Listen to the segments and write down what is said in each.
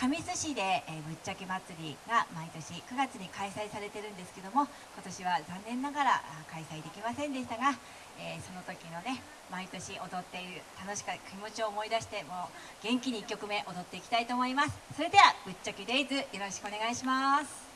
神栖市で、えー、ぶっちゃけ祭りが毎年9月に開催されてるんですけども今年は残念ながら開催できませんでしたが、えー、その時のね毎年踊っている楽しかった気持ちを思い出してもう元気に1曲目踊っていきたいと思います。それではぶっちゃけデイズよろしくお願いします。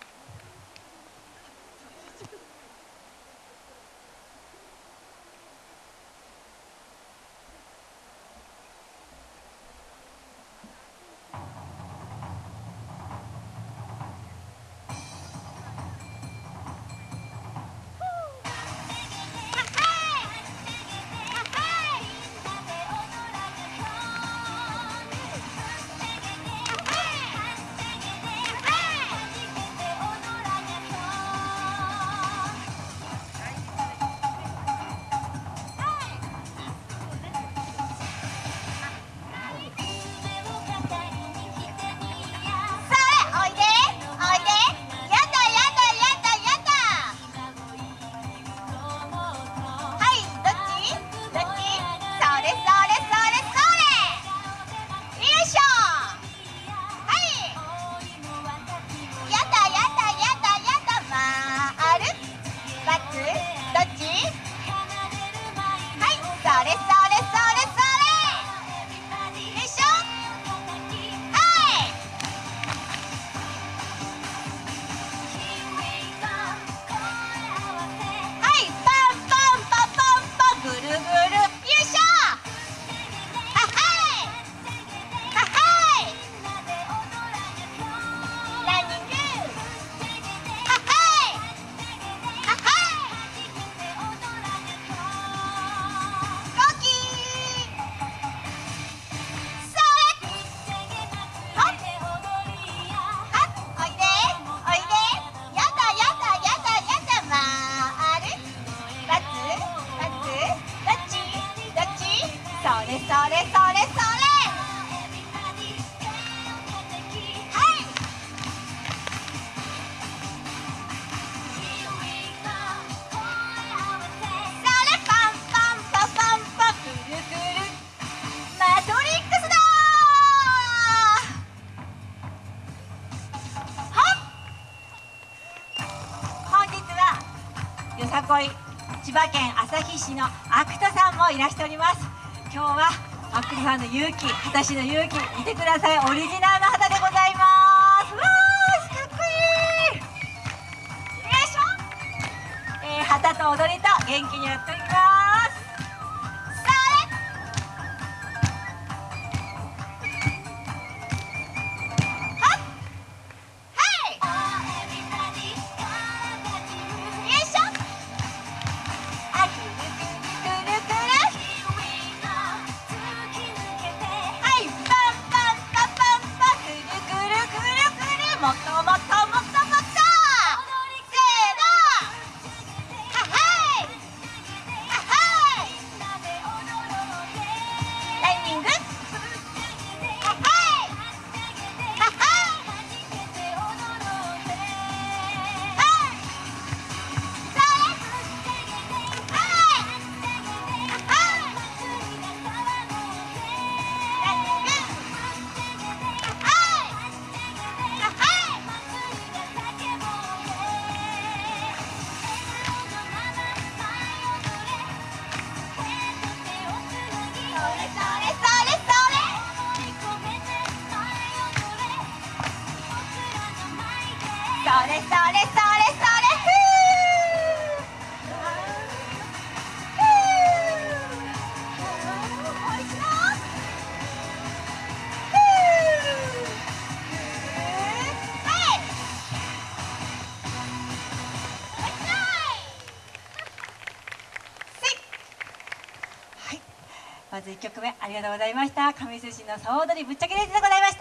よさこい千葉県旭市のアクトさんもいらしております今日はアクトさんの勇気果たしの勇気見てください。オリジナルの旗でございます。わーかっこいい。よいしょ、えー、旗と踊りと元気にやっております。れそれそれそれまず1曲目ありがとうございました。上寿司の総踊りぶっちゃけレースでございました。